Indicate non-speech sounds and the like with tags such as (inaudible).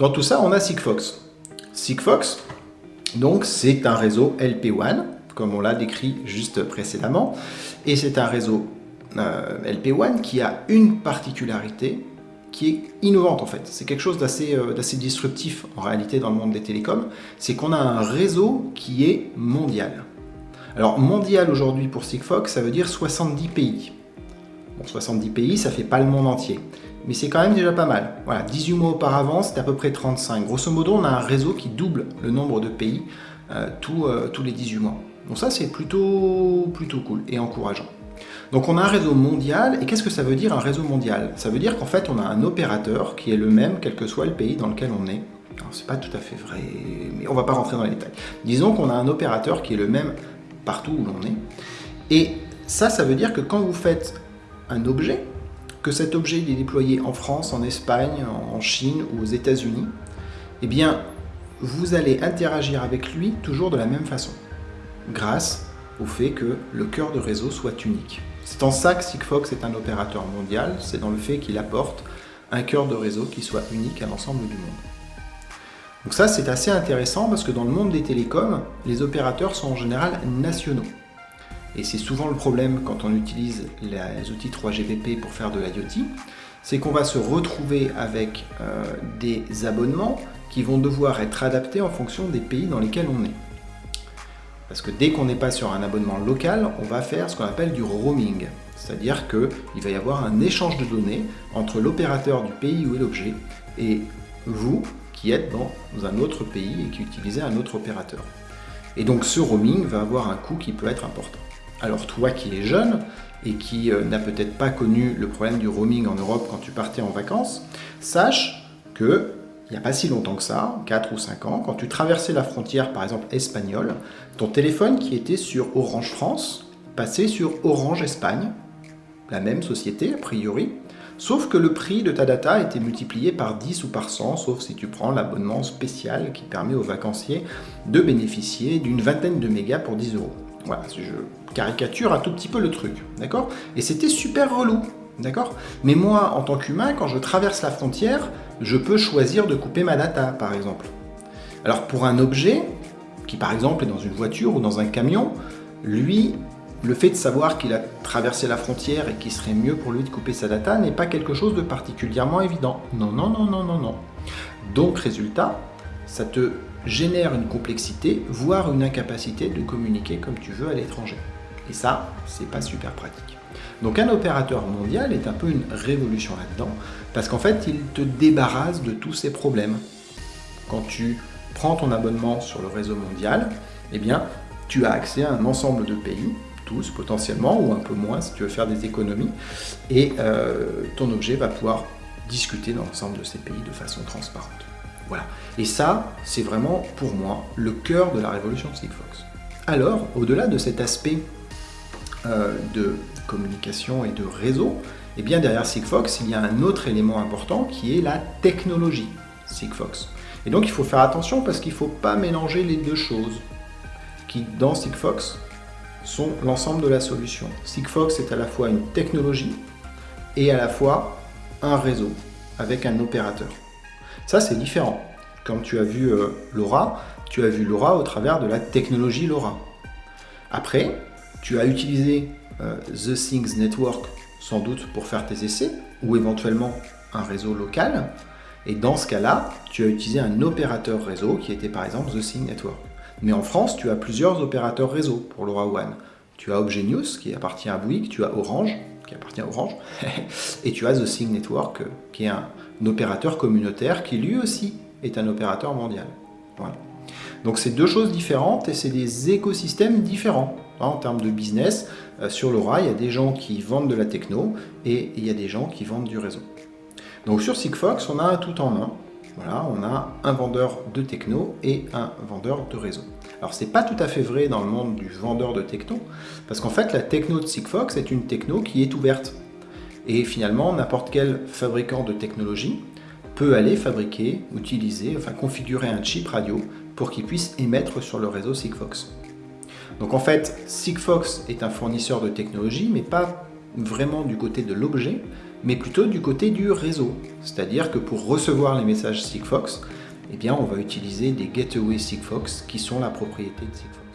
Dans tout ça, on a Sigfox. Sigfox, donc c'est un réseau LP1, comme on l'a décrit juste précédemment, et c'est un réseau euh, LP1 qui a une particularité qui est innovante en fait. C'est quelque chose euh, d'assez disruptif en réalité dans le monde des télécoms, c'est qu'on a un réseau qui est mondial. Alors mondial aujourd'hui pour Sigfox, ça veut dire 70 pays. Bon, 70 pays, ça fait pas le monde entier, mais c'est quand même déjà pas mal. Voilà, 18 mois auparavant, c'était à peu près 35. Grosso modo, on a un réseau qui double le nombre de pays euh, euh, tous les 18 mois. Donc ça, c'est plutôt, plutôt cool et encourageant. Donc on a un réseau mondial, et qu'est-ce que ça veut dire un réseau mondial? Ça veut dire qu'en fait on a un opérateur qui est le même quel que soit le pays dans lequel on est. Alors c'est pas tout à fait vrai, mais on va pas rentrer dans les détails. Disons qu'on a un opérateur qui est le même partout où l'on est. Et ça, ça veut dire que quand vous faites un objet, que cet objet est déployé en France, en Espagne, en Chine ou aux États-Unis, eh bien, vous allez interagir avec lui toujours de la même façon, grâce au fait que le cœur de réseau soit unique. C'est en ça que Sigfox est un opérateur mondial, c'est dans le fait qu'il apporte un cœur de réseau qui soit unique à l'ensemble du monde. Donc ça, c'est assez intéressant parce que dans le monde des télécoms, les opérateurs sont en général nationaux. Et c'est souvent le problème quand on utilise les outils 3GPP pour faire de l'IoT, c'est qu'on va se retrouver avec euh, des abonnements qui vont devoir être adaptés en fonction des pays dans lesquels on est. Parce que dès qu'on n'est pas sur un abonnement local, on va faire ce qu'on appelle du roaming. C'est-à-dire qu'il va y avoir un échange de données entre l'opérateur du pays où est l'objet et vous, qui êtes dans un autre pays et qui utilisez un autre opérateur. Et donc ce roaming va avoir un coût qui peut être important. Alors toi qui es jeune et qui euh, n'a peut-être pas connu le problème du roaming en Europe quand tu partais en vacances, sache que il n'y a pas si longtemps que ça, 4 ou 5 ans, quand tu traversais la frontière par exemple espagnole, ton téléphone qui était sur Orange France passait sur Orange Espagne, la même société a priori, Sauf que le prix de ta data était multiplié par 10 ou par 100, sauf si tu prends l'abonnement spécial qui permet aux vacanciers de bénéficier d'une vingtaine de mégas pour 10 euros. Voilà, je caricature un tout petit peu le truc, d'accord? Et c'était super relou, d'accord? Mais moi, en tant qu'humain, quand je traverse la frontière, je peux choisir de couper ma data, par exemple. Alors pour un objet, qui par exemple est dans une voiture ou dans un camion, lui, le fait de savoir qu'il a traversé la frontière et qu'il serait mieux pour lui de couper sa data n'est pas quelque chose de particulièrement évident. Non, non, non, non, non, non. Donc, résultat, ça te génère une complexité, voire une incapacité de communiquer comme tu veux à l'étranger. Et ça, c'est pas super pratique. Donc un opérateur mondial est un peu une révolution là-dedans, parce qu'en fait, il te débarrasse de tous ces problèmes. Quand tu prends ton abonnement sur le réseau mondial, eh bien, tu as accès à un ensemble de pays potentiellement, ou un peu moins si tu veux faire des économies, et euh, ton objet va pouvoir discuter dans l'ensemble de ces pays de façon transparente. Voilà. Et ça, c'est vraiment, pour moi, le cœur de la révolution de Sigfox. Alors, au-delà de cet aspect euh, de communication et de réseau, eh bien derrière Sigfox, il y a un autre élément important qui est la technologie Sigfox. Et donc il faut faire attention parce qu'il ne faut pas mélanger les deux choses. Qui, dans Sigfox, sont l'ensemble de la solution. Sigfox est à la fois une technologie et à la fois un réseau avec un opérateur. Ça, c'est différent. Quand tu as vu euh, LoRa, tu as vu LoRa au travers de la technologie LoRa. Après, tu as utilisé euh, The Things Network sans doute pour faire tes essais, ou éventuellement un réseau local. Et dans ce cas-là, tu as utilisé un opérateur réseau qui était par exemple The Things Network. Mais en France, tu as plusieurs opérateurs réseau pour LoRaWAN. Tu as News qui appartient à Bouygues, tu as Orange qui appartient à Orange, (laughs) et tu as The Sync Network qui est un, opérateur communautaire qui lui aussi est un opérateur mondial. Donc c'est deux choses différentes et c'est des écosystèmes différents. Hein, en termes de business, euh, sur LoRa, il y a des gens qui vendent de la techno et il y a des gens qui vendent du réseau. Donc sur Sigfox, on a tout en un. Voilà, on a un vendeur de techno et un vendeur de réseau. Alors c'est pas tout à fait vrai dans le monde du vendeur de techno, parce qu'en fait la techno de Sigfox est une techno qui est ouverte. Et finalement, n'importe quel fabricant de technologie peut aller fabriquer, utiliser, enfin configurer un chip radio pour qu'il puisse émettre sur le réseau Sigfox. Donc en fait, Sigfox est un fournisseur de technologie, mais pas vraiment du côté de l'objet, mais plutôt du côté du réseau. C'est-à-dire que pour recevoir les messages Sigfox, eh bien, on va utiliser des gateway Sigfox qui sont la propriété de Sigfox.